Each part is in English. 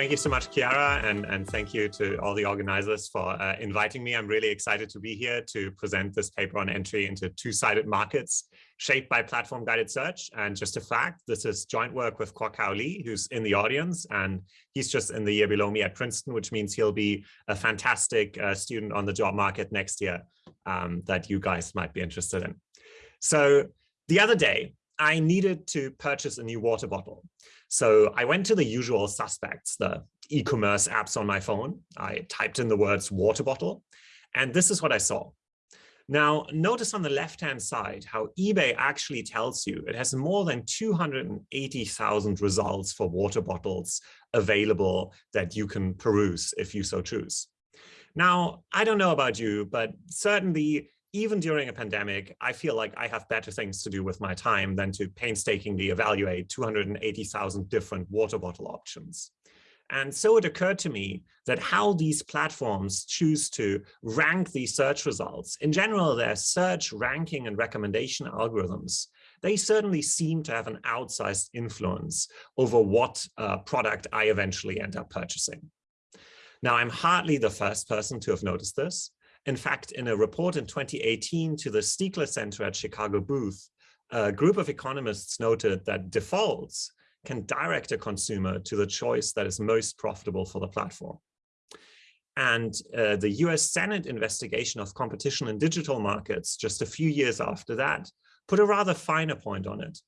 thank you so much, Chiara, and, and thank you to all the organizers for uh, inviting me. I'm really excited to be here to present this paper on entry into two-sided markets shaped by platform-guided search. And just a fact, this is joint work with Kwok Lee, who's in the audience, and he's just in the year below me at Princeton, which means he'll be a fantastic uh, student on the job market next year um, that you guys might be interested in. So the other day, I needed to purchase a new water bottle. So I went to the usual suspects, the e-commerce apps on my phone. I typed in the words water bottle, and this is what I saw. Now, notice on the left-hand side how eBay actually tells you it has more than 280,000 results for water bottles available that you can peruse if you so choose. Now, I don't know about you, but certainly even during a pandemic, I feel like I have better things to do with my time than to painstakingly evaluate 280,000 different water bottle options. And so it occurred to me that how these platforms choose to rank these search results, in general, their search ranking and recommendation algorithms, they certainly seem to have an outsized influence over what uh, product I eventually end up purchasing. Now, I'm hardly the first person to have noticed this. In fact, in a report in 2018 to the Stigler Center at Chicago Booth, a group of economists noted that defaults can direct a consumer to the choice that is most profitable for the platform. And uh, the US Senate investigation of competition in digital markets just a few years after that put a rather finer point on it,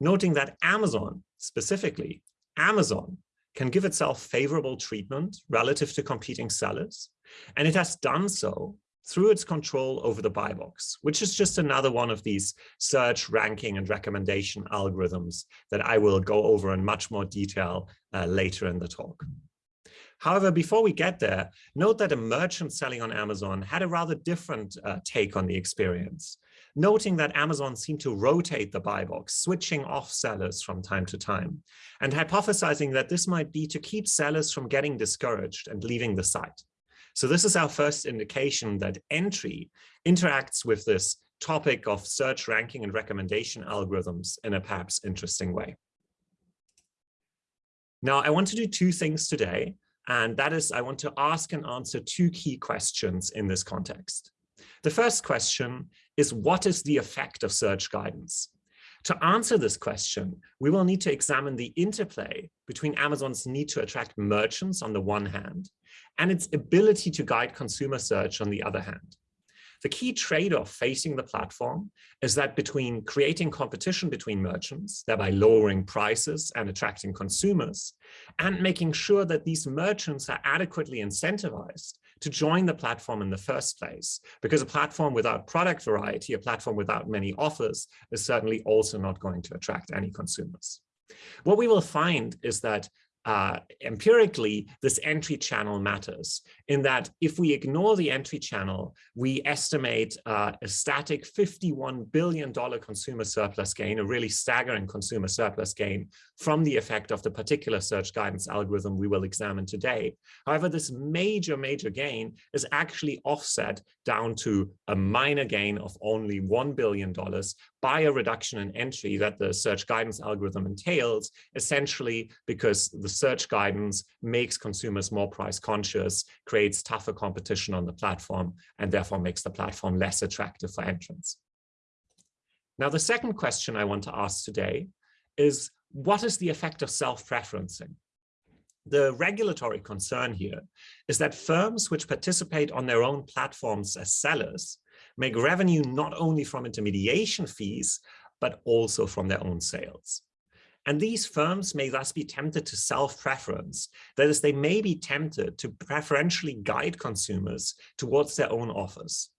noting that Amazon, specifically, Amazon can give itself favorable treatment relative to competing sellers, and it has done so through its control over the buy box, which is just another one of these search ranking and recommendation algorithms that I will go over in much more detail uh, later in the talk. However, before we get there, note that a merchant selling on Amazon had a rather different uh, take on the experience, noting that Amazon seemed to rotate the buy box, switching off sellers from time to time, and hypothesizing that this might be to keep sellers from getting discouraged and leaving the site. So this is our first indication that entry interacts with this topic of search ranking and recommendation algorithms in a perhaps interesting way. Now, I want to do two things today, and that is I want to ask and answer two key questions in this context. The first question is what is the effect of search guidance? To answer this question, we will need to examine the interplay between Amazon's need to attract merchants on the one hand and its ability to guide consumer search on the other hand. The key trade-off facing the platform is that between creating competition between merchants, thereby lowering prices and attracting consumers, and making sure that these merchants are adequately incentivized to join the platform in the first place. Because a platform without product variety, a platform without many offers, is certainly also not going to attract any consumers. What we will find is that uh, empirically, this entry channel matters in that if we ignore the entry channel, we estimate uh, a static $51 billion consumer surplus gain, a really staggering consumer surplus gain from the effect of the particular search guidance algorithm we will examine today. However, this major, major gain is actually offset down to a minor gain of only $1 billion by a reduction in entry that the search guidance algorithm entails, essentially because the search guidance makes consumers more price conscious, creates tougher competition on the platform, and therefore makes the platform less attractive for entrants. Now, the second question I want to ask today is, what is the effect of self-preferencing? The regulatory concern here is that firms which participate on their own platforms as sellers make revenue not only from intermediation fees, but also from their own sales. And these firms may thus be tempted to self-preference. That is, they may be tempted to preferentially guide consumers towards their own offers.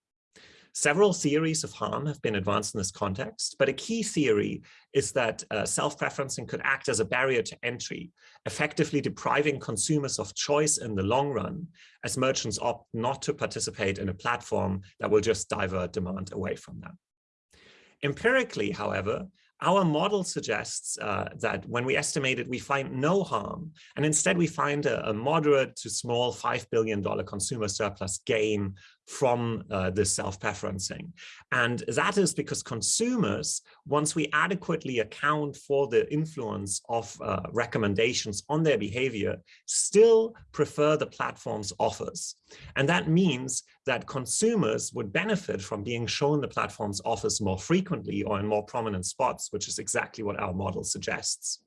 Several theories of harm have been advanced in this context, but a key theory is that uh, self-preferencing could act as a barrier to entry, effectively depriving consumers of choice in the long run, as merchants opt not to participate in a platform that will just divert demand away from them. Empirically, however, our model suggests uh, that when we estimate it, we find no harm, and instead we find a, a moderate to small $5 billion consumer surplus gain from uh, this self-preferencing. And that is because consumers, once we adequately account for the influence of uh, recommendations on their behavior, still prefer the platform's offers. And that means that consumers would benefit from being shown the platform's offers more frequently or in more prominent spots, which is exactly what our model suggests.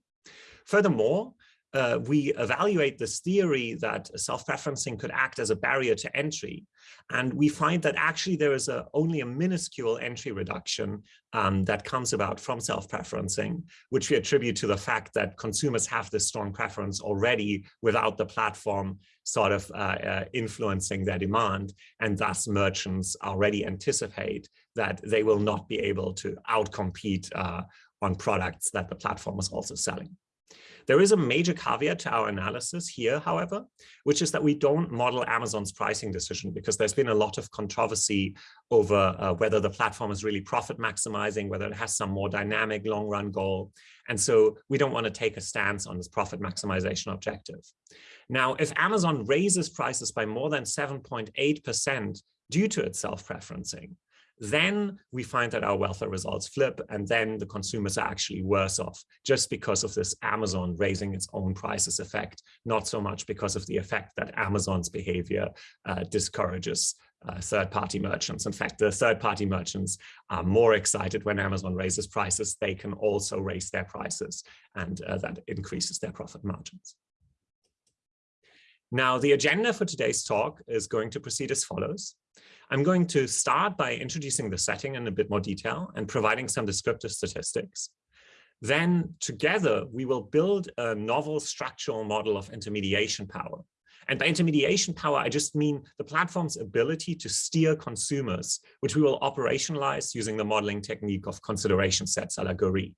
Furthermore, uh, we evaluate this theory that self-preferencing could act as a barrier to entry. And we find that actually there is a, only a minuscule entry reduction um, that comes about from self-preferencing, which we attribute to the fact that consumers have this strong preference already without the platform sort of uh, uh, influencing their demand. And thus merchants already anticipate that they will not be able to outcompete uh, on products that the platform is also selling. There is a major caveat to our analysis here, however, which is that we don't model Amazon's pricing decision because there's been a lot of controversy over uh, whether the platform is really profit maximizing, whether it has some more dynamic long run goal. And so we don't want to take a stance on this profit maximization objective. Now, if Amazon raises prices by more than 7.8% due to its self-preferencing, then we find that our welfare results flip and then the consumers are actually worse off just because of this Amazon raising its own prices effect, not so much because of the effect that Amazon's behavior uh, discourages uh, third-party merchants. In fact, the third-party merchants are more excited when Amazon raises prices. They can also raise their prices and uh, that increases their profit margins. Now, the agenda for today's talk is going to proceed as follows. I'm going to start by introducing the setting in a bit more detail and providing some descriptive statistics. Then together, we will build a novel structural model of intermediation power. And by intermediation power, I just mean the platform's ability to steer consumers, which we will operationalize using the modeling technique of consideration sets a la Goeree.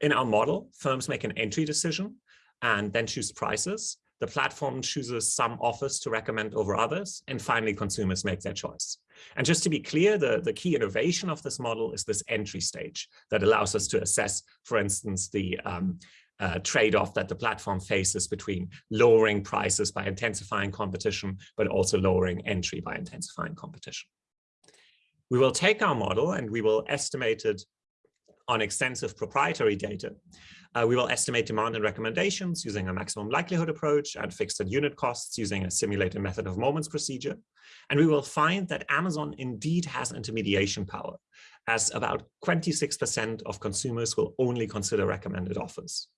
In our model, firms make an entry decision and then choose prices. The platform chooses some offers to recommend over others, and finally consumers make their choice. And just to be clear, the, the key innovation of this model is this entry stage that allows us to assess, for instance, the um, uh, trade-off that the platform faces between lowering prices by intensifying competition, but also lowering entry by intensifying competition. We will take our model and we will estimate it on extensive proprietary data uh, we will estimate demand and recommendations using a maximum likelihood approach and fixed at unit costs using a simulated method of moments procedure. And we will find that Amazon indeed has intermediation power, as about 26% of consumers will only consider recommended offers.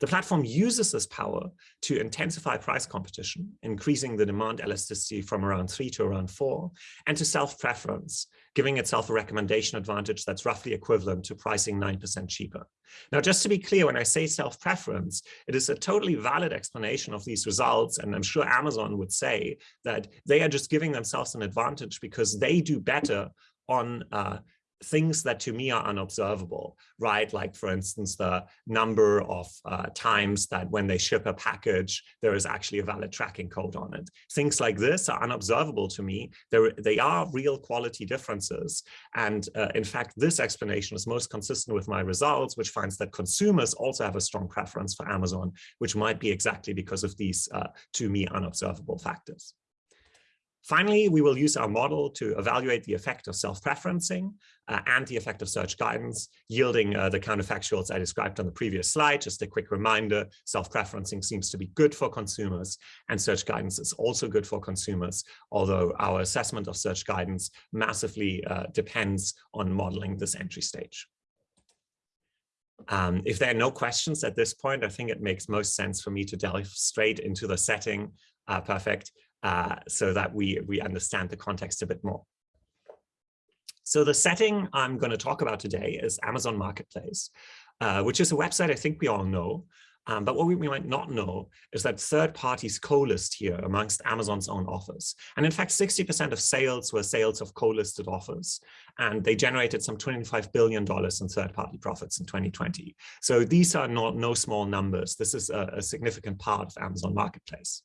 The platform uses this power to intensify price competition, increasing the demand elasticity from around three to around four, and to self-preference, giving itself a recommendation advantage that's roughly equivalent to pricing 9% cheaper. Now, just to be clear, when I say self-preference, it is a totally valid explanation of these results. And I'm sure Amazon would say that they are just giving themselves an advantage because they do better on uh, things that to me are unobservable, right? Like, for instance, the number of uh, times that when they ship a package, there is actually a valid tracking code on it. Things like this are unobservable to me. They're, they are real quality differences. And uh, in fact, this explanation is most consistent with my results, which finds that consumers also have a strong preference for Amazon, which might be exactly because of these, uh, to me, unobservable factors. Finally, we will use our model to evaluate the effect of self-preferencing uh, and the effect of search guidance, yielding uh, the counterfactuals I described on the previous slide. Just a quick reminder, self-preferencing seems to be good for consumers and search guidance is also good for consumers, although our assessment of search guidance massively uh, depends on modeling this entry stage. Um, if there are no questions at this point, I think it makes most sense for me to delve straight into the setting. Uh, perfect uh, so that we, we understand the context a bit more. So the setting I'm going to talk about today is Amazon Marketplace, uh, which is a website I think we all know. Um, but what we, we, might not know is that third parties co-list here amongst Amazon's own offers. And in fact, 60% of sales were sales of co-listed offers. And they generated some $25 billion in third-party profits in 2020. So these are not no small numbers. This is a, a significant part of Amazon Marketplace.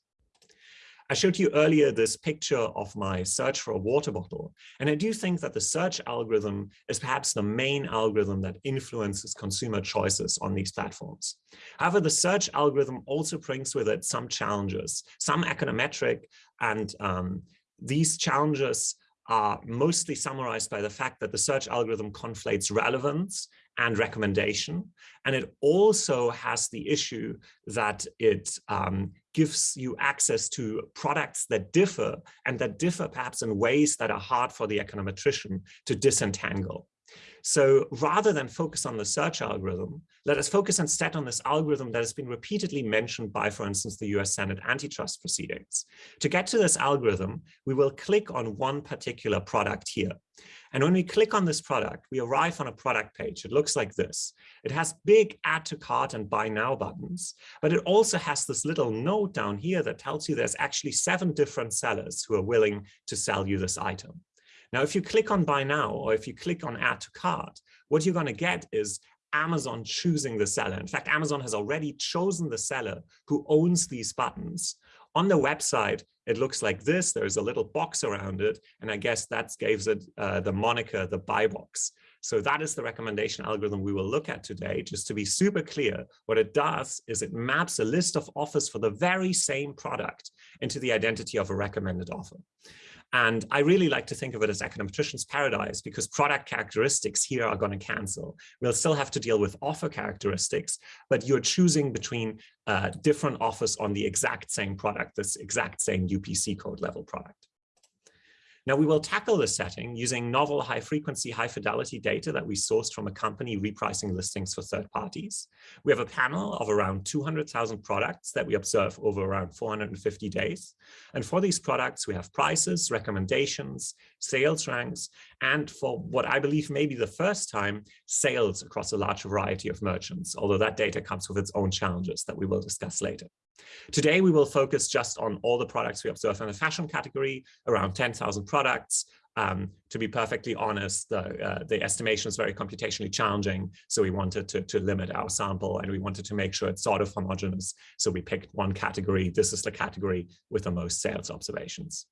I showed you earlier this picture of my search for a water bottle. And I do think that the search algorithm is perhaps the main algorithm that influences consumer choices on these platforms. However, the search algorithm also brings with it some challenges, some econometric and um, these challenges are mostly summarized by the fact that the search algorithm conflates relevance and recommendation. And it also has the issue that it um, gives you access to products that differ and that differ perhaps in ways that are hard for the econometrician to disentangle. So rather than focus on the search algorithm, let us focus instead on this algorithm that has been repeatedly mentioned by, for instance, the US Senate antitrust proceedings. To get to this algorithm, we will click on one particular product here. And when we click on this product, we arrive on a product page. It looks like this. It has big add to cart and buy now buttons, but it also has this little note down here that tells you there's actually seven different sellers who are willing to sell you this item. Now, if you click on buy now, or if you click on add to cart, what you're going to get is Amazon choosing the seller. In fact, Amazon has already chosen the seller who owns these buttons. On the website, it looks like this. There's a little box around it. And I guess that gives it uh, the moniker, the buy box. So that is the recommendation algorithm we will look at today. Just to be super clear, what it does is it maps a list of offers for the very same product into the identity of a recommended offer. And I really like to think of it as econometrician's paradise because product characteristics here are going to cancel. We'll still have to deal with offer characteristics, but you're choosing between uh, different offers on the exact same product, this exact same UPC code level product. Now we will tackle this setting using novel high frequency, high fidelity data that we sourced from a company repricing listings for third parties. We have a panel of around 200,000 products that we observe over around 450 days. And for these products, we have prices, recommendations, sales ranks, and for what I believe may be the first time, sales across a large variety of merchants, although that data comes with its own challenges that we will discuss later. Today, we will focus just on all the products we observe in the fashion category, around 10,000 products. Um, to be perfectly honest, the, uh, the estimation is very computationally challenging. So we wanted to, to limit our sample and we wanted to make sure it's sort of homogeneous. So we picked one category. This is the category with the most sales observations.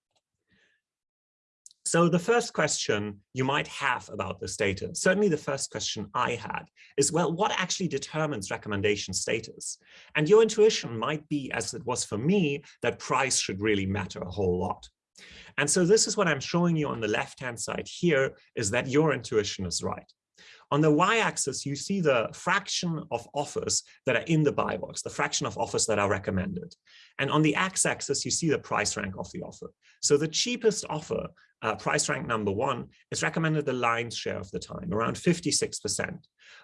So the first question you might have about this data, certainly the first question I had, is, well, what actually determines recommendation status? And your intuition might be, as it was for me, that price should really matter a whole lot. And so this is what I'm showing you on the left-hand side here, is that your intuition is right. On the y-axis, you see the fraction of offers that are in the buy box, the fraction of offers that are recommended. And on the x-axis, you see the price rank of the offer. So the cheapest offer, uh, price rank number one, is recommended the lion's share of the time, around 56%.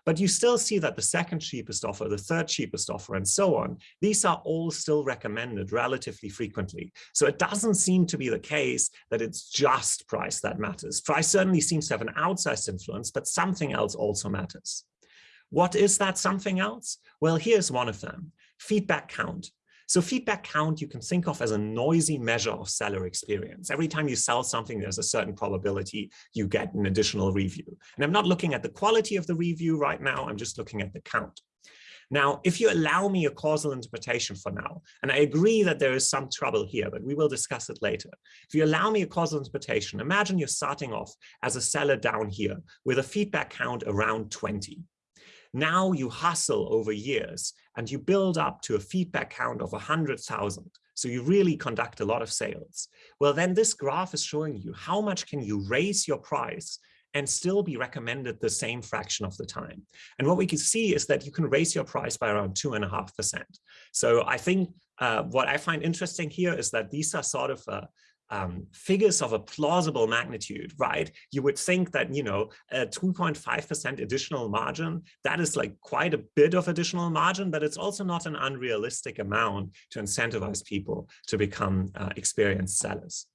But you still see that the second cheapest offer, the third cheapest offer, and so on, these are all still recommended relatively frequently. So it doesn't seem to be the case that it's just price that matters. Price certainly seems to have an outsized influence, but something else also matters. What is that something else? Well, here's one of them, feedback count. So feedback count you can think of as a noisy measure of seller experience. Every time you sell something, there's a certain probability you get an additional review. And I'm not looking at the quality of the review right now, I'm just looking at the count. Now, if you allow me a causal interpretation for now, and I agree that there is some trouble here, but we will discuss it later. If you allow me a causal interpretation, imagine you're starting off as a seller down here with a feedback count around 20. Now you hustle over years and you build up to a feedback count of 100,000. So you really conduct a lot of sales. Well, then this graph is showing you how much can you raise your price and still be recommended the same fraction of the time. And what we can see is that you can raise your price by around two and a half percent. So I think uh, what I find interesting here is that these are sort of uh, um, figures of a plausible magnitude, right? You would think that, you know, a 2.5% additional margin, that is like quite a bit of additional margin, but it's also not an unrealistic amount to incentivize people to become uh, experienced sellers.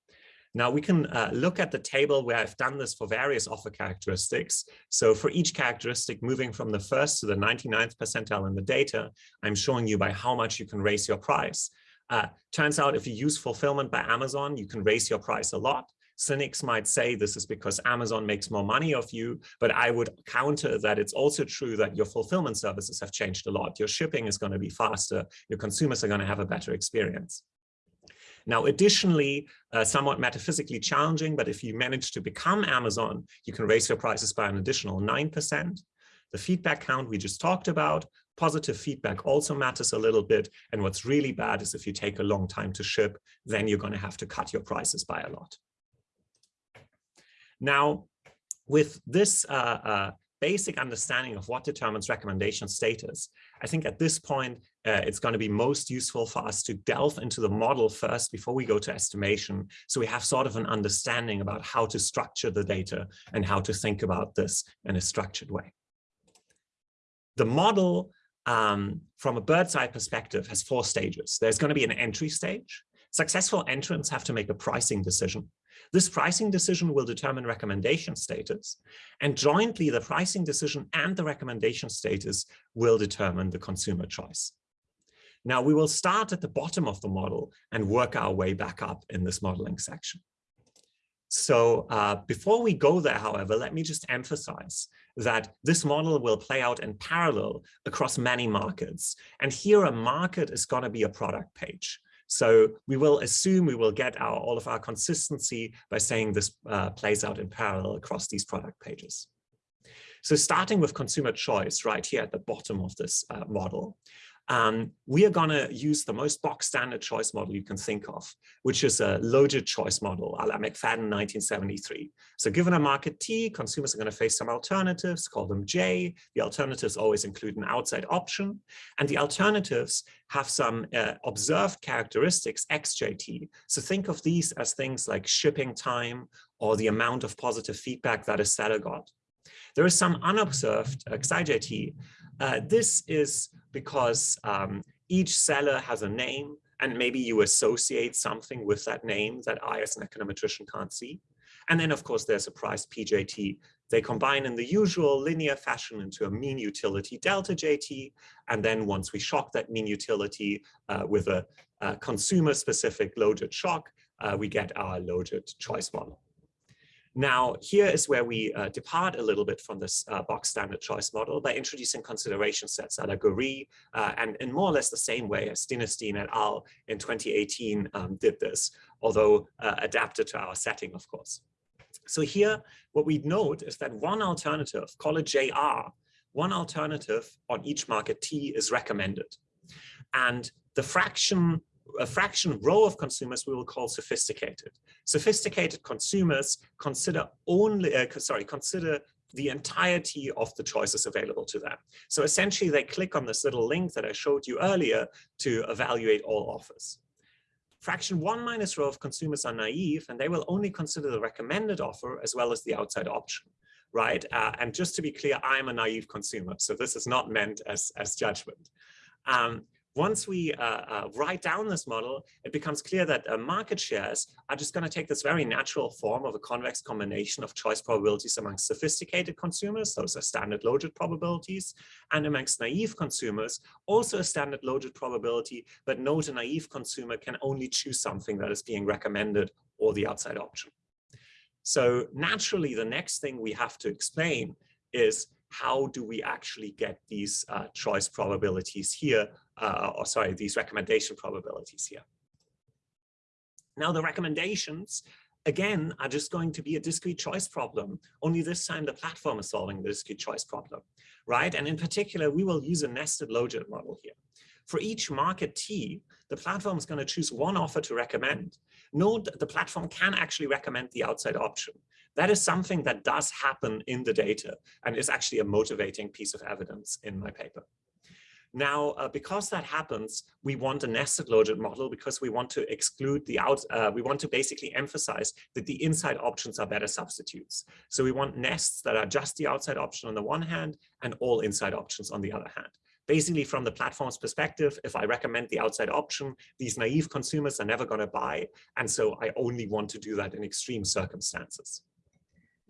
Now we can uh, look at the table where I've done this for various offer characteristics. So for each characteristic moving from the first to the 99th percentile in the data, I'm showing you by how much you can raise your price. Uh, turns out if you use fulfillment by Amazon, you can raise your price a lot. Cynics might say this is because Amazon makes more money of you, but I would counter that it's also true that your fulfillment services have changed a lot. Your shipping is going to be faster. Your consumers are going to have a better experience. Now, additionally, uh, somewhat metaphysically challenging, but if you manage to become Amazon, you can raise your prices by an additional 9%. The feedback count we just talked about, Positive feedback also matters a little bit. And what's really bad is if you take a long time to ship, then you're going to have to cut your prices by a lot. Now, with this uh, uh, basic understanding of what determines recommendation status, I think at this point, uh, it's going to be most useful for us to delve into the model first before we go to estimation. So we have sort of an understanding about how to structure the data and how to think about this in a structured way. The model um, from a bird's eye perspective has four stages. There's going to be an entry stage. Successful entrants have to make a pricing decision. This pricing decision will determine recommendation status, and jointly the pricing decision and the recommendation status will determine the consumer choice. Now we will start at the bottom of the model and work our way back up in this modeling section. So uh, before we go there, however, let me just emphasize that this model will play out in parallel across many markets. And here a market is going to be a product page. So we will assume we will get our, all of our consistency by saying this uh, plays out in parallel across these product pages. So starting with consumer choice right here at the bottom of this uh, model, um, we are going to use the most box standard choice model you can think of, which is a logit choice model, a la McFadden 1973. So given a market T, consumers are going to face some alternatives, call them J. The alternatives always include an outside option. And the alternatives have some uh, observed characteristics, XJT. So think of these as things like shipping time or the amount of positive feedback that a seller got. There is some unobserved uh, XIJT. Uh, this is because um, each seller has a name and maybe you associate something with that name that I as an econometrician can't see. And then of course there's a price PJT. They combine in the usual linear fashion into a mean utility delta JT. And then once we shock that mean utility uh, with a, a consumer specific logit shock, uh, we get our logit choice model. Now, here is where we uh, depart a little bit from this uh, box standard choice model by introducing consideration sets a uh, and in more or less the same way as Dinerstein et al. in 2018 um, did this, although uh, adapted to our setting, of course. So here, what we note is that one alternative, call it JR, one alternative on each market T is recommended. And the fraction a fraction rho of consumers we will call sophisticated. Sophisticated consumers consider only, uh, sorry, consider the entirety of the choices available to them. So essentially they click on this little link that I showed you earlier to evaluate all offers. Fraction one minus rho of consumers are naive and they will only consider the recommended offer as well as the outside option, right? Uh, and just to be clear, I'm a naive consumer, so this is not meant as, as judgment. Um, once we uh, uh, write down this model, it becomes clear that uh, market shares are just going to take this very natural form of a convex combination of choice probabilities among sophisticated consumers, those are standard logit probabilities, and amongst naive consumers, also a standard logit probability, but note a naive consumer can only choose something that is being recommended or the outside option. So naturally, the next thing we have to explain is how do we actually get these uh, choice probabilities here, uh, or sorry, these recommendation probabilities here. Now the recommendations, again, are just going to be a discrete choice problem. Only this time the platform is solving the discrete choice problem, right? And in particular, we will use a nested logit model here. For each market T, the platform is going to choose one offer to recommend. Note that the platform can actually recommend the outside option. That is something that does happen in the data and is actually a motivating piece of evidence in my paper. Now, uh, because that happens, we want a nested logit model because we want to exclude the out, uh, we want to basically emphasize that the inside options are better substitutes. So we want nests that are just the outside option on the one hand and all inside options on the other hand. Basically, from the platform's perspective, if I recommend the outside option, these naive consumers are never going to buy. And so I only want to do that in extreme circumstances.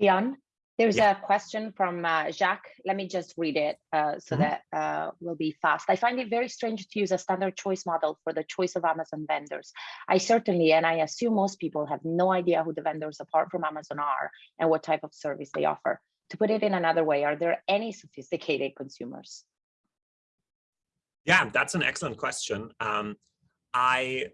Jan, there's yeah. a question from uh, Jacques. Let me just read it uh, so mm -hmm. that uh, will be fast. I find it very strange to use a standard choice model for the choice of Amazon vendors. I certainly, and I assume most people have no idea who the vendors apart from Amazon are and what type of service they offer. To put it in another way, are there any sophisticated consumers? Yeah, that's an excellent question. Um, I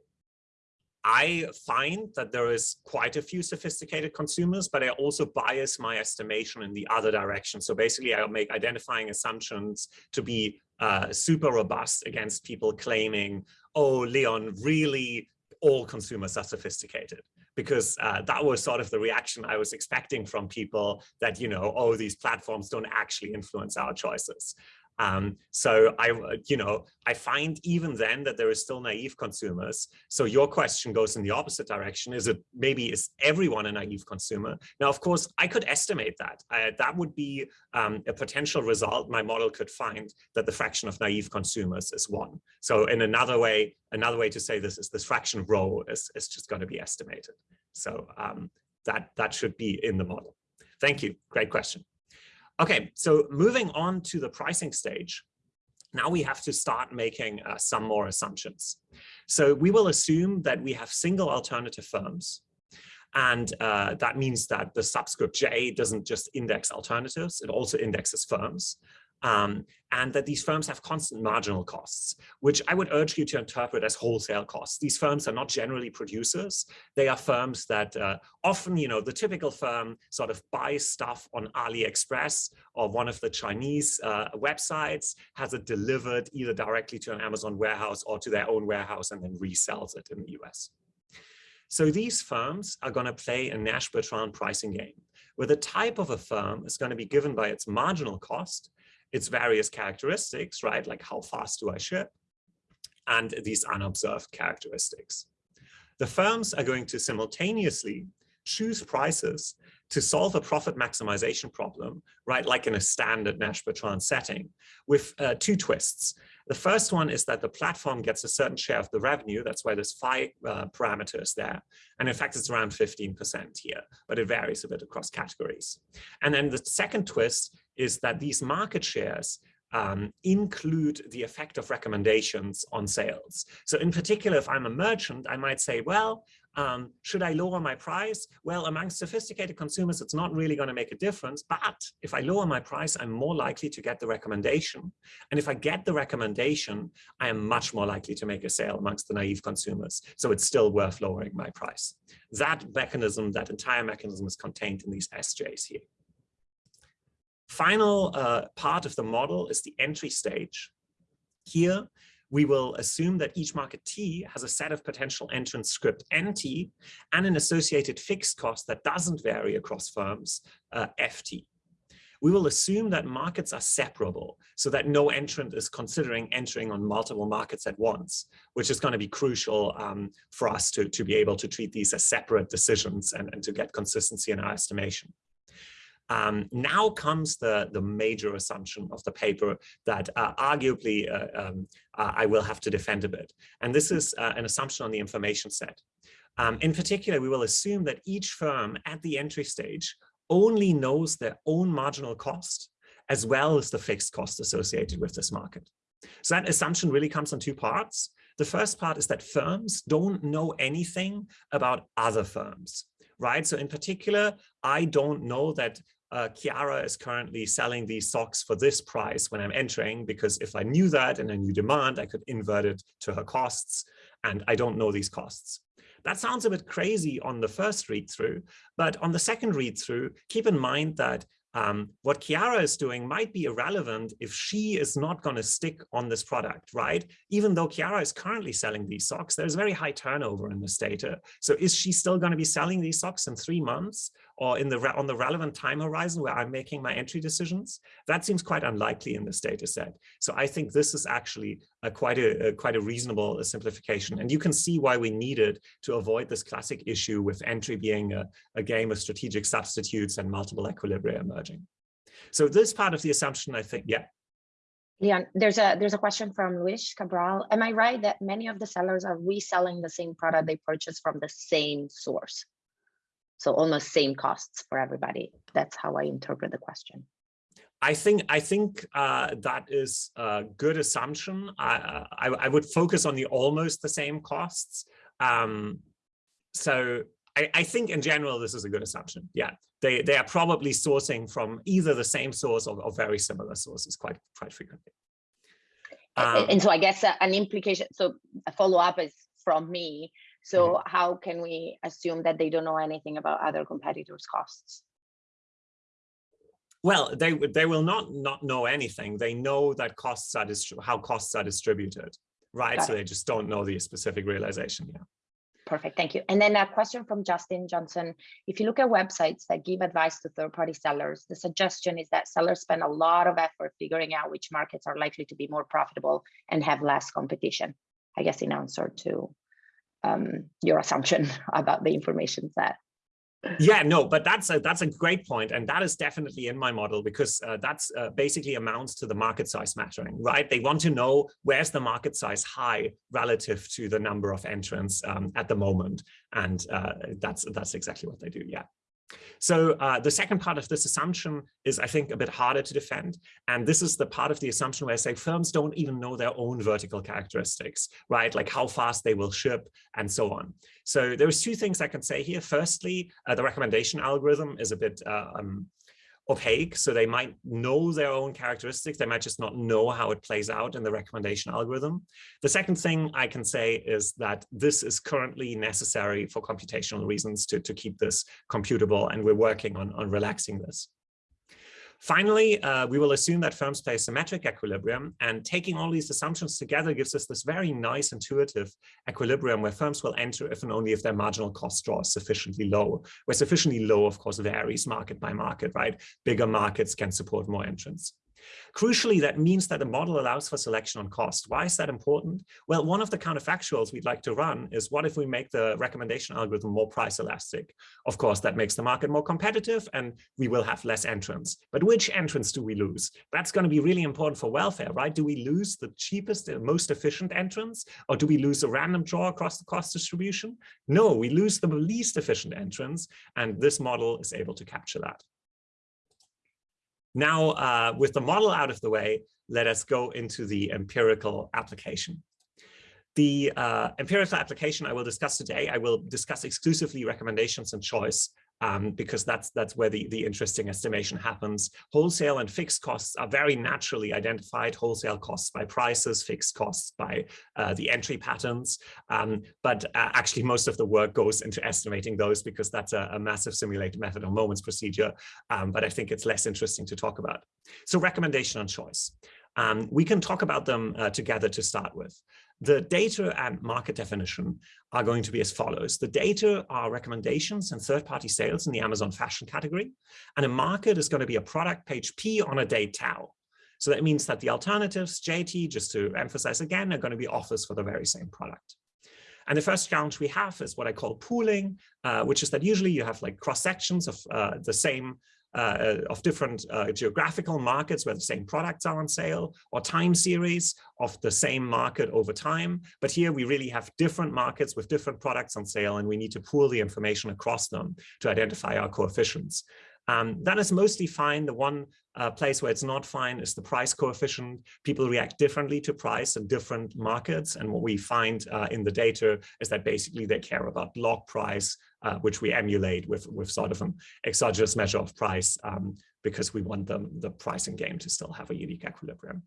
I find that there is quite a few sophisticated consumers, but I also bias my estimation in the other direction. So basically, I'll make identifying assumptions to be uh, super robust against people claiming, oh, Leon, really all consumers are sophisticated because uh, that was sort of the reaction I was expecting from people that, you know, oh, these platforms don't actually influence our choices. Um, so I, you know, I find even then that there is still naive consumers. So your question goes in the opposite direction. Is it maybe is everyone a naive consumer? Now, of course, I could estimate that. I, that would be um, a potential result. My model could find that the fraction of naive consumers is one. So in another way, another way to say this is this fraction rho is, is just going to be estimated. So um, that, that should be in the model. Thank you. Great question. Okay, so moving on to the pricing stage, now we have to start making uh, some more assumptions. So we will assume that we have single alternative firms. And uh, that means that the subscript J doesn't just index alternatives, it also indexes firms um, and that these firms have constant marginal costs, which I would urge you to interpret as wholesale costs. These firms are not generally producers. They are firms that uh, often, you know, the typical firm sort of buys stuff on AliExpress or one of the Chinese uh, websites, has it delivered either directly to an Amazon warehouse or to their own warehouse and then resells it in the US. So these firms are going to play a Nash-Bertrand pricing game, where the type of a firm is going to be given by its marginal cost its various characteristics, right? Like how fast do I ship? And these unobserved characteristics. The firms are going to simultaneously choose prices to solve a profit maximization problem, right, like in a standard Nash-Bertrand setting, with uh, two twists. The first one is that the platform gets a certain share of the revenue. That's why there's five uh, parameters there. And in fact, it's around 15% here, but it varies a bit across categories. And then the second twist is that these market shares um, include the effect of recommendations on sales. So in particular, if I'm a merchant, I might say, well, um, should I lower my price? Well, among sophisticated consumers, it's not really going to make a difference. But if I lower my price, I'm more likely to get the recommendation. And if I get the recommendation, I am much more likely to make a sale amongst the naive consumers. So it's still worth lowering my price. That mechanism, that entire mechanism is contained in these SJs here. Final uh, part of the model is the entry stage. Here, we will assume that each market T has a set of potential entrance script NT and an associated fixed cost that doesn't vary across firms, uh, FT. We will assume that markets are separable so that no entrant is considering entering on multiple markets at once, which is going to be crucial um, for us to, to be able to treat these as separate decisions and, and to get consistency in our estimation. Um, now comes the, the major assumption of the paper that uh, arguably uh, um, uh, I will have to defend a bit. And this is uh, an assumption on the information set. Um, in particular, we will assume that each firm at the entry stage only knows their own marginal cost as well as the fixed cost associated with this market. So that assumption really comes in two parts. The first part is that firms don't know anything about other firms right? So in particular, I don't know that uh, Chiara is currently selling these socks for this price when I'm entering, because if I knew that and a new demand, I could invert it to her costs, and I don't know these costs. That sounds a bit crazy on the first read through, but on the second read through, keep in mind that um, what Chiara is doing might be irrelevant if she is not going to stick on this product, right? Even though Chiara is currently selling these socks, there's very high turnover in this data. So is she still going to be selling these socks in three months or in the on the relevant time horizon where I'm making my entry decisions? That seems quite unlikely in this data set. So I think this is actually a quite a, a quite a reasonable uh, simplification. And you can see why we needed to avoid this classic issue with entry being a, a game of strategic substitutes and multiple equilibria emerging. So this part of the assumption, I think, yeah. Leon, there's a there's a question from Luis Cabral. Am I right that many of the sellers are reselling the same product they purchased from the same source? So almost same costs for everybody. That's how I interpret the question. I think I think uh, that is a good assumption. I, I, I would focus on the almost the same costs. Um, so I, I, think in general this is a good assumption. Yeah, they they are probably sourcing from either the same source or, or very similar sources quite quite frequently. Um, and so I guess uh, an implication. So a follow up is from me. So mm -hmm. how can we assume that they don't know anything about other competitors' costs? Well, they they will not not know anything. They know that costs are how costs are distributed, right? Got so it. they just don't know the specific realization. Yeah. Perfect, thank you. And then a question from Justin Johnson. If you look at websites that give advice to third-party sellers, the suggestion is that sellers spend a lot of effort figuring out which markets are likely to be more profitable and have less competition. I guess in answer to um, your assumption about the information set. Yeah no but that's a that's a great point and that is definitely in my model because uh, that's uh, basically amounts to the market size mattering right? They want to know where's the market size high relative to the number of entrants um, at the moment and uh, that's that's exactly what they do yeah so uh, the second part of this assumption is, I think, a bit harder to defend. And this is the part of the assumption where I say firms don't even know their own vertical characteristics, right? Like how fast they will ship and so on. So there's two things I can say here. Firstly, uh, the recommendation algorithm is a bit uh, um, opaque. So they might know their own characteristics. They might just not know how it plays out in the recommendation algorithm. The second thing I can say is that this is currently necessary for computational reasons to, to keep this computable. And we're working on, on relaxing this. Finally, uh, we will assume that firms play symmetric equilibrium and taking all these assumptions together gives us this very nice intuitive equilibrium where firms will enter if and only if their marginal cost draw is sufficiently low. Where sufficiently low, of course, varies market by market, right? Bigger markets can support more entrants. Crucially, that means that the model allows for selection on cost. Why is that important? Well, one of the counterfactuals we'd like to run is what if we make the recommendation algorithm more price elastic? Of course, that makes the market more competitive and we will have less entrants. But which entrants do we lose? That's going to be really important for welfare, right? Do we lose the cheapest and most efficient entrants or do we lose a random draw across the cost distribution? No, we lose the least efficient entrants and this model is able to capture that. Now, uh, with the model out of the way, let us go into the empirical application. The uh, empirical application I will discuss today, I will discuss exclusively recommendations and choice um, because that's that's where the, the interesting estimation happens. Wholesale and fixed costs are very naturally identified, wholesale costs by prices, fixed costs by uh, the entry patterns. Um, but uh, actually most of the work goes into estimating those because that's a, a massive simulated method or moments procedure. Um, but I think it's less interesting to talk about. So recommendation and choice. Um, we can talk about them uh, together to start with. The data and market definition are going to be as follows. The data are recommendations and third-party sales in the Amazon fashion category. And a market is going to be a product page P on a date tau. So that means that the alternatives, JT, just to emphasize again, are going to be offers for the very same product. And the first challenge we have is what I call pooling, uh, which is that usually you have like cross sections of uh, the same uh, of different uh, geographical markets where the same products are on sale or time series of the same market over time. But here we really have different markets with different products on sale and we need to pool the information across them to identify our coefficients. Um, that is mostly fine. The one uh, place where it's not fine is the price coefficient. People react differently to price in different markets. And what we find uh, in the data is that basically they care about log price, uh, which we emulate with, with sort of an exogenous measure of price um, because we want the, the pricing game to still have a unique equilibrium.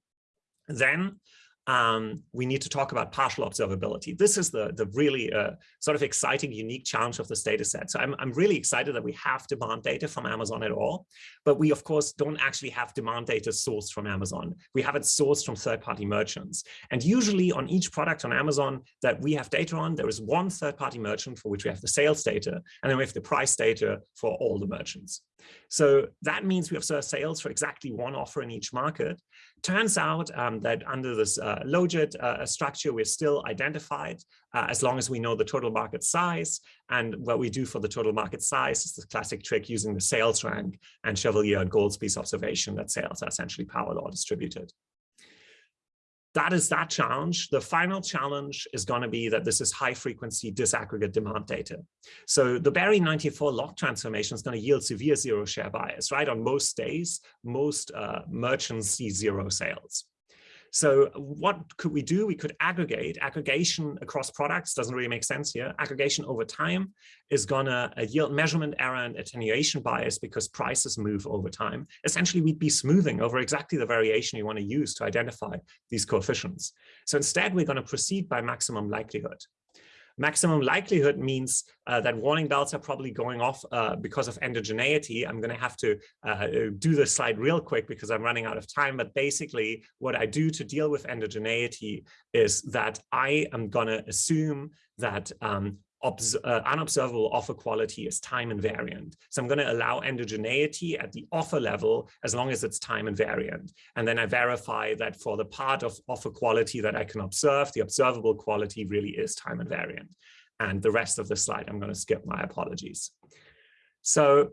Then um, we need to talk about partial observability. This is the, the really uh, sort of exciting, unique challenge of this data set. So I'm, I'm really excited that we have demand data from Amazon at all, but we of course don't actually have demand data sourced from Amazon. We have it sourced from third-party merchants. And usually on each product on Amazon that we have data on, there is one third-party merchant for which we have the sales data, and then we have the price data for all the merchants. So that means we have sales for exactly one offer in each market. Turns out um, that under this uh, logit uh, structure, we're still identified uh, as long as we know the total market size. And what we do for the total market size is the classic trick using the sales rank and Chevalier and Goolsbee's observation that sales are essentially power law distributed that is that challenge. The final challenge is going to be that this is high frequency disaggregate demand data. So the Berry 94 log transformation is going to yield severe zero share bias, right? On most days, most uh, merchants see zero sales. So what could we do? We could aggregate. Aggregation across products doesn't really make sense here. Aggregation over time is gonna uh, yield measurement error and attenuation bias because prices move over time. Essentially, we'd be smoothing over exactly the variation you want to use to identify these coefficients. So instead, we're going to proceed by maximum likelihood. Maximum likelihood means uh, that warning bells are probably going off uh, because of endogeneity. I'm going to have to uh, do this slide real quick because I'm running out of time. But basically, what I do to deal with endogeneity is that I am going to assume that um, uh, unobservable offer quality is time invariant. So I'm going to allow endogeneity at the offer level as long as it's time invariant. And then I verify that for the part of offer quality that I can observe, the observable quality really is time invariant. And the rest of the slide, I'm going to skip my apologies. So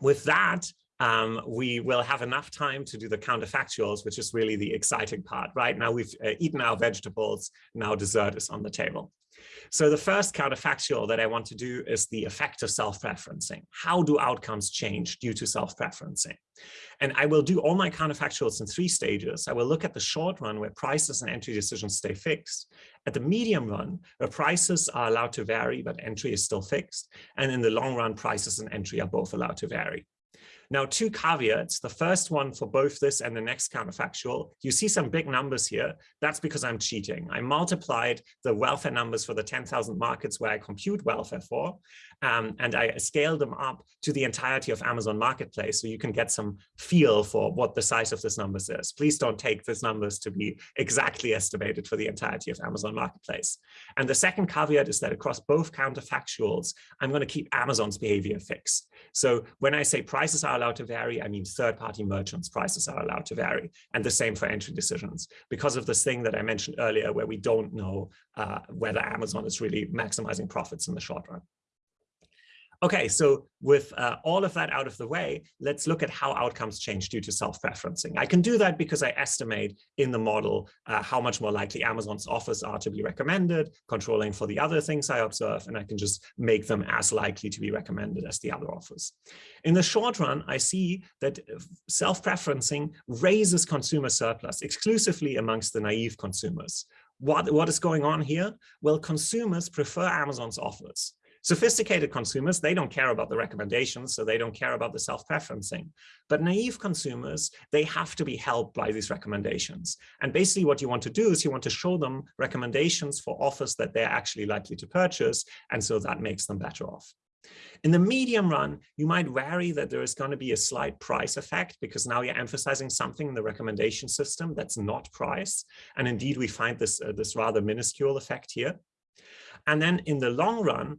with that, um, we will have enough time to do the counterfactuals, which is really the exciting part. Right now we've uh, eaten our vegetables, now dessert is on the table. So the first counterfactual that I want to do is the effect of self-preferencing. How do outcomes change due to self-preferencing? And I will do all my counterfactuals in three stages. I will look at the short run where prices and entry decisions stay fixed. At the medium run, where prices are allowed to vary, but entry is still fixed. And in the long run, prices and entry are both allowed to vary. Now, two caveats. The first one for both this and the next counterfactual, you see some big numbers here. That's because I'm cheating. I multiplied the welfare numbers for the 10,000 markets where I compute welfare for, um, and I scaled them up to the entirety of Amazon Marketplace so you can get some feel for what the size of this numbers is. Please don't take these numbers to be exactly estimated for the entirety of Amazon Marketplace. And the second caveat is that across both counterfactuals, I'm going to keep Amazon's behavior fixed. So when I say prices are allowed to vary, I mean third-party merchants prices are allowed to vary. And the same for entry decisions. Because of this thing that I mentioned earlier, where we don't know uh, whether Amazon is really maximizing profits in the short run. Okay, so with uh, all of that out of the way, let's look at how outcomes change due to self-preferencing. I can do that because I estimate in the model uh, how much more likely Amazon's offers are to be recommended, controlling for the other things I observe, and I can just make them as likely to be recommended as the other offers. In the short run, I see that self-preferencing raises consumer surplus exclusively amongst the naive consumers. What, what is going on here? Well, consumers prefer Amazon's offers. Sophisticated consumers, they don't care about the recommendations, so they don't care about the self-preferencing. But naive consumers, they have to be helped by these recommendations. And basically what you want to do is you want to show them recommendations for offers that they're actually likely to purchase, and so that makes them better off. In the medium run, you might worry that there is going to be a slight price effect because now you're emphasizing something in the recommendation system that's not price. And indeed, we find this, uh, this rather minuscule effect here. And then in the long run,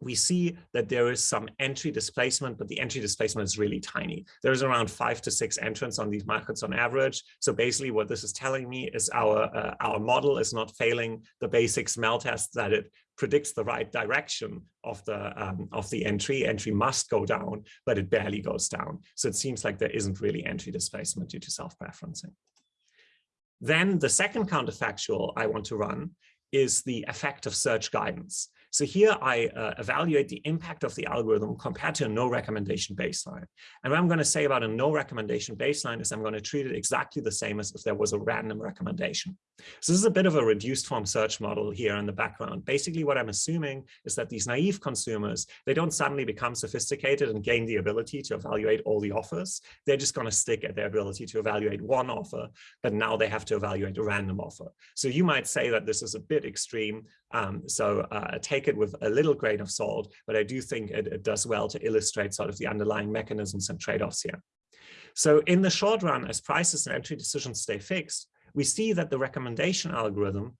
we see that there is some entry displacement, but the entry displacement is really tiny. There's around five to six entrants on these markets on average. So basically what this is telling me is our, uh, our model is not failing the basic smell test that it predicts the right direction of the um, of the entry. Entry must go down, but it barely goes down. So it seems like there isn't really entry displacement due to self-preferencing. Then the second counterfactual I want to run is the effect of search guidance. So here I uh, evaluate the impact of the algorithm compared to a no recommendation baseline. And what I'm going to say about a no recommendation baseline is I'm going to treat it exactly the same as if there was a random recommendation. So this is a bit of a reduced form search model here in the background. Basically, what I'm assuming is that these naive consumers, they don't suddenly become sophisticated and gain the ability to evaluate all the offers. They're just going to stick at their ability to evaluate one offer, but now they have to evaluate a random offer. So you might say that this is a bit extreme. Um, so uh, take it with a little grain of salt, but I do think it, it does well to illustrate sort of the underlying mechanisms and trade-offs here. So in the short run, as prices and entry decisions stay fixed, we see that the recommendation algorithm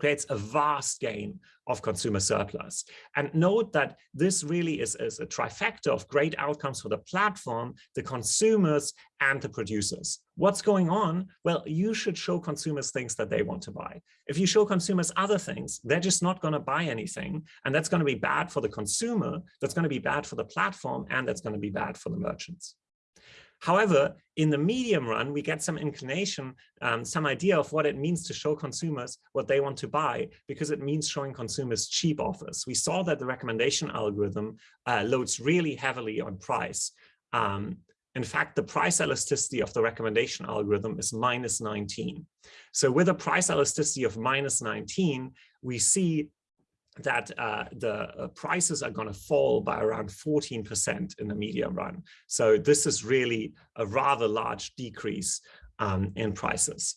creates a vast gain of consumer surplus. And note that this really is, is, a trifecta of great outcomes for the platform, the consumers, and the producers. What's going on? Well, you should show consumers things that they want to buy. If you show consumers other things, they're just not going to buy anything. And that's going to be bad for the consumer, that's going to be bad for the platform, and that's going to be bad for the merchants. However, in the medium run, we get some inclination, um, some idea of what it means to show consumers what they want to buy, because it means showing consumers cheap offers. We saw that the recommendation algorithm uh, loads really heavily on price. Um, in fact, the price elasticity of the recommendation algorithm is minus 19. So with a price elasticity of minus 19, we see that uh, the uh, prices are going to fall by around 14% in the medium run. So this is really a rather large decrease um, in prices.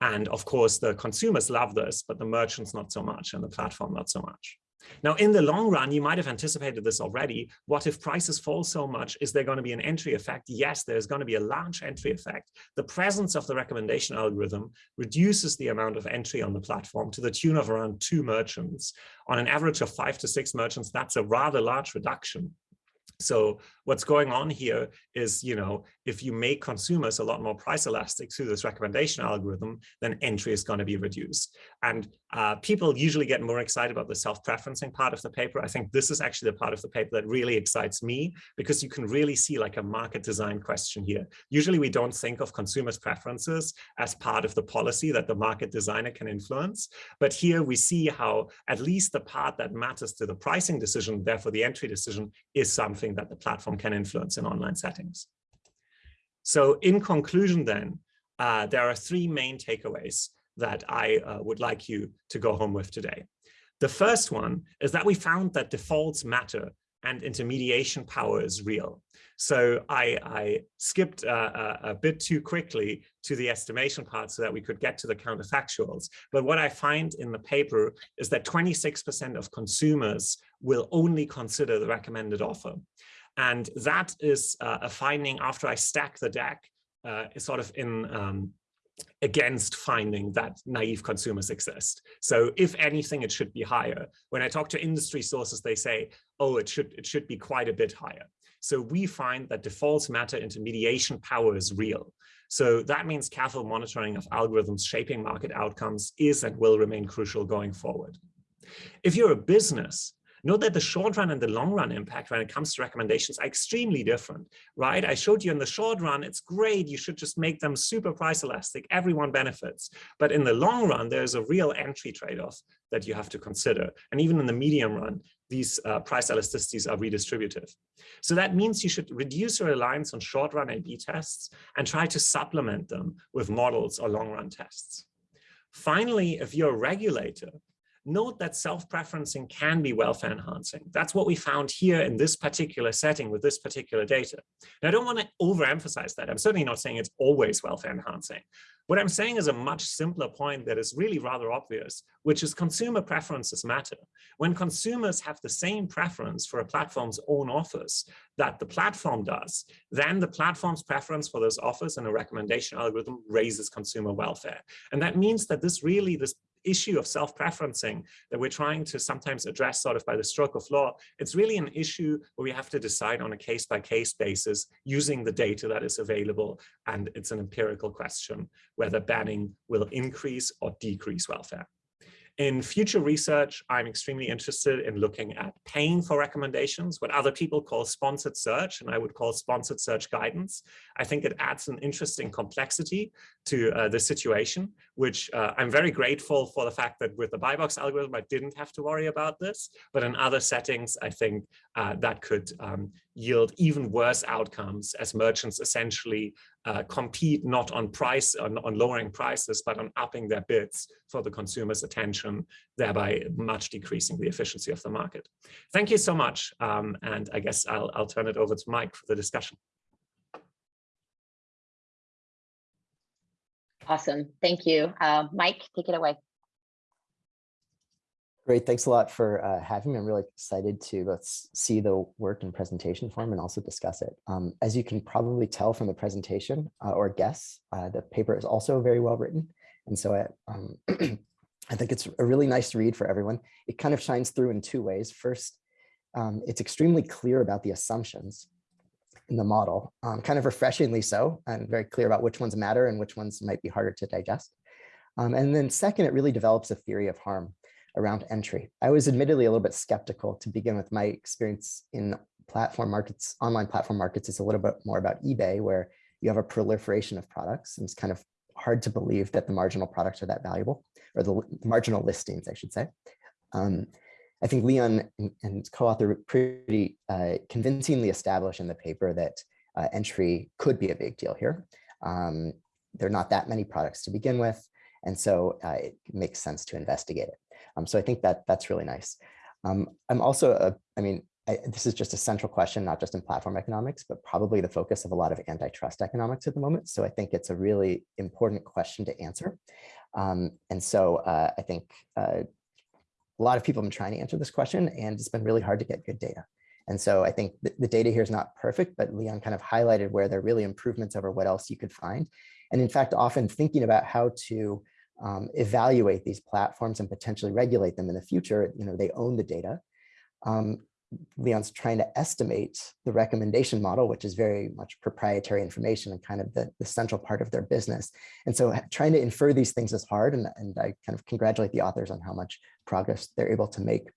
And of course, the consumers love this, but the merchants not so much and the platform not so much. Now, in the long run, you might have anticipated this already. What if prices fall so much? Is there going to be an entry effect? Yes, there's going to be a large entry effect. The presence of the recommendation algorithm reduces the amount of entry on the platform to the tune of around two merchants. On an average of five to six merchants, that's a rather large reduction. So what's going on here is, you know, if you make consumers a lot more price elastic through this recommendation algorithm, then entry is going to be reduced. And uh, people usually get more excited about the self-preferencing part of the paper. I think this is actually the part of the paper that really excites me because you can really see like a market design question here. Usually we don't think of consumers' preferences as part of the policy that the market designer can influence. But here we see how at least the part that matters to the pricing decision, therefore the entry decision, is something that the platform can influence in online settings. So in conclusion then, uh, there are three main takeaways that I uh, would like you to go home with today. The first one is that we found that defaults matter and intermediation power is real. So I, I skipped uh, a, a, bit too quickly to the estimation part so that we could get to the counterfactuals. But what I find in the paper is that 26% of consumers will only consider the recommended offer. And that is uh, a finding after I stack the deck, uh, sort of in um, against finding that naive consumers exist. So if anything, it should be higher. When I talk to industry sources, they say, oh, it should, it should be quite a bit higher. So we find that defaults matter intermediation power is real. So that means careful monitoring of algorithms shaping market outcomes is and will remain crucial going forward. If you're a business, Note that the short run and the long run impact when it comes to recommendations are extremely different, right? I showed you in the short run, it's great. You should just make them super price elastic. Everyone benefits. But in the long run, there's a real entry trade-off that you have to consider. And even in the medium run, these uh, price elasticities are redistributive. So that means you should reduce your reliance on short run A-B tests and try to supplement them with models or long run tests. Finally, if you're a regulator, note that self-preferencing can be welfare enhancing. That's what we found here in this particular setting with this particular data. I don't want to overemphasize that. I'm certainly not saying it's always welfare enhancing. What I'm saying is a much simpler point that is really rather obvious, which is consumer preferences matter. When consumers have the same preference for a platform's own offers that the platform does, then the platform's preference for those offers and a recommendation algorithm raises consumer welfare. And that means that this really, this issue of self-preferencing that we're trying to sometimes address sort of by the stroke of law, it's really an issue where we have to decide on a case-by-case -case basis using the data that is available. And it's an empirical question whether banning will increase or decrease welfare. In future research, I'm extremely interested in looking at paying for recommendations, what other people call sponsored search, and I would call sponsored search guidance. I think it adds an interesting complexity to uh, the situation, which uh, I'm very grateful for the fact that with the buy box algorithm, I didn't have to worry about this. But in other settings, I think uh, that could um, yield even worse outcomes as merchants essentially uh, compete not on price, on, on lowering prices, but on upping their bids for the consumer's attention, thereby much decreasing the efficiency of the market. Thank you so much. Um, and I guess I'll, I'll turn it over to Mike for the discussion. Awesome. Thank you. Uh, Mike, take it away. Great. Thanks a lot for uh, having me. I'm really excited to both see the work in presentation form and also discuss it. Um, as you can probably tell from the presentation uh, or guess, uh, the paper is also very well written. And so I, um, I think it's a really nice read for everyone. It kind of shines through in two ways. First, um, it's extremely clear about the assumptions in the model, um, kind of refreshingly so, and very clear about which ones matter and which ones might be harder to digest. Um, and then second, it really develops a theory of harm around entry. I was admittedly a little bit skeptical to begin with. My experience in platform markets, online platform markets is a little bit more about eBay, where you have a proliferation of products and it's kind of hard to believe that the marginal products are that valuable, or the, marginal listings, I should say. Um, I think Leon and, and co-author pretty uh, convincingly established in the paper that uh, entry could be a big deal here. Um, there are not that many products to begin with, and so uh, it makes sense to investigate it. Um, so I think that that's really nice. Um, I'm also, a, I mean, I, this is just a central question, not just in platform economics, but probably the focus of a lot of antitrust economics at the moment. So I think it's a really important question to answer. Um, and so uh, I think uh, a lot of people have been trying to answer this question and it's been really hard to get good data. And so I think the, the data here is not perfect, but Leon kind of highlighted where there are really improvements over what else you could find. And in fact, often thinking about how to um, evaluate these platforms and potentially regulate them in the future, you know, they own the data. Um, Leon's trying to estimate the recommendation model, which is very much proprietary information and kind of the, the central part of their business. And so trying to infer these things is hard. And, and I kind of congratulate the authors on how much progress they're able to make.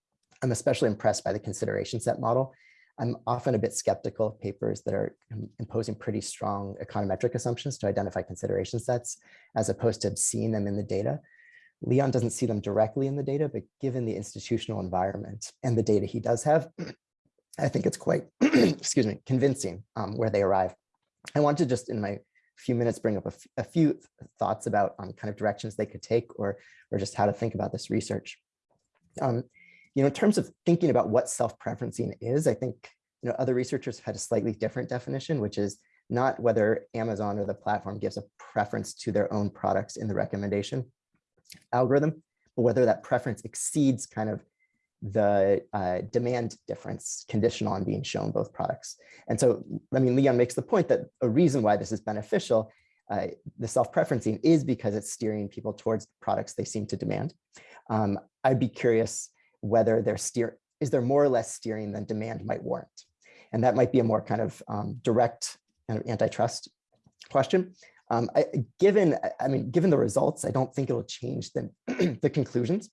I'm especially impressed by the consideration set model. I'm often a bit skeptical of papers that are imposing pretty strong econometric assumptions to identify consideration sets, as opposed to seeing them in the data. Leon doesn't see them directly in the data, but given the institutional environment and the data he does have, I think it's quite, excuse me, convincing um, where they arrive. I want to just in my few minutes bring up a, few thoughts about um, kind of directions they could take or, or just how to think about this research. Um, you know, in terms of thinking about what self-preferencing is, I think you know other researchers had a slightly different definition, which is not whether Amazon or the platform gives a preference to their own products in the recommendation algorithm, but whether that preference exceeds kind of the uh, demand difference conditional on being shown both products. And so, I mean, Leon makes the point that a reason why this is beneficial, uh, the self-preferencing is because it's steering people towards products they seem to demand. Um, I'd be curious whether they're steer is there more or less steering than demand might warrant? And that might be a more kind of um, direct kind of antitrust question. Um, I, given, I mean, given the results, I don't think it'll change the, the conclusions.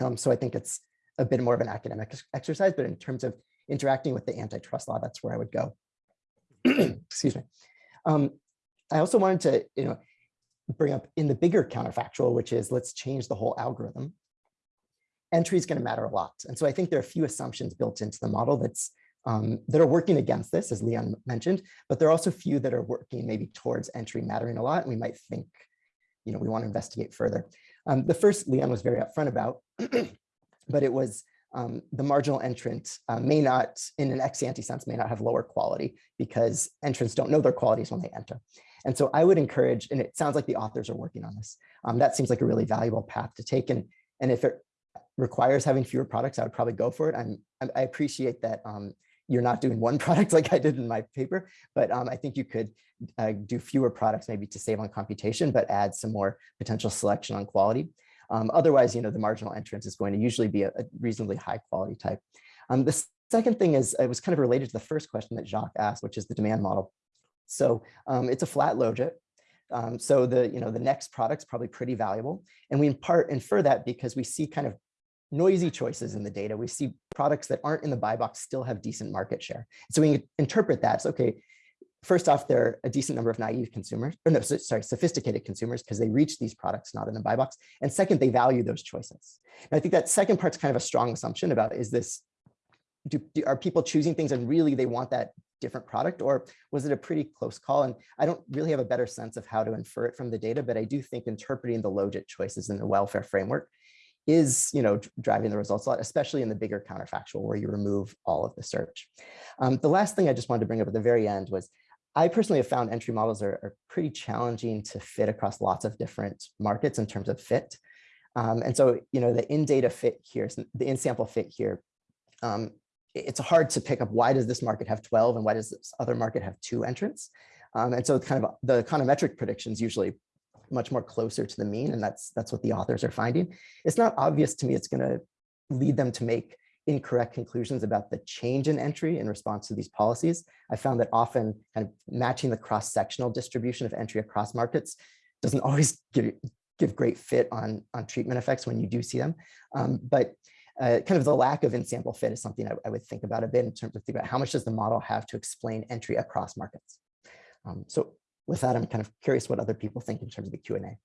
Um, so I think it's a bit more of an academic exercise, but in terms of interacting with the antitrust law, that's where I would go. Excuse me. Um, I also wanted to, you know, bring up in the bigger counterfactual, which is let's change the whole algorithm entry is going to matter a lot. And so I think there are a few assumptions built into the model that's um, that are working against this, as Leon mentioned, but there are also few that are working maybe towards entry mattering a lot. And we might think, you know, we want to investigate further. Um, the first Leon was very upfront about, but it was um, the marginal entrant uh, may not, in an ex-ante sense, may not have lower quality because entrants don't know their qualities when they enter. And so I would encourage, and it sounds like the authors are working on this. Um, that seems like a really valuable path to take. And, and if it requires having fewer products, I would probably go for it. I'm, I appreciate that um, you're not doing one product like I did in my paper, but um, I think you could uh, do fewer products maybe to save on computation, but add some more potential selection on quality. Um, otherwise, you know, the marginal entrance is going to usually be a, a reasonably high quality type. Um, the second thing is, it was kind of related to the first question that Jacques asked, which is the demand model. So um, it's a flat logit. Um, so the, you know, the next product's probably pretty valuable. And we in part infer that because we see kind of noisy choices in the data. We see products that aren't in the buy box still have decent market share. So we interpret that. as, okay, first off, there are a decent number of naive consumers, or no, sorry, sophisticated consumers because they reach these products not in the buy box. And second, they value those choices. And I think that second part's kind of a strong assumption about is this, do, do, are people choosing things and really they want that different product or was it a pretty close call? And I don't really have a better sense of how to infer it from the data, but I do think interpreting the logit choices in the welfare framework is you know driving the results a lot, especially in the bigger counterfactual where you remove all of the search. Um, the last thing I just wanted to bring up at the very end was I personally have found entry models are, are pretty challenging to fit across lots of different markets in terms of fit. Um, and so, you know, the in-data fit here, the in-sample fit here, um, it's hard to pick up why does this market have 12 and why does this other market have two entrants? Um, and so kind of the econometric predictions usually much more closer to the mean, and that's that's what the authors are finding. It's not obvious to me it's going to lead them to make incorrect conclusions about the change in entry in response to these policies. I found that often kind of matching the cross-sectional distribution of entry across markets doesn't always give, give great fit on, on treatment effects when you do see them. Um, but uh, kind of the lack of in-sample fit is something I, I, would think about a bit in terms of think about how much does the model have to explain entry across markets. Um, so with that, I'm kind of curious what other people think in terms of the Q&A.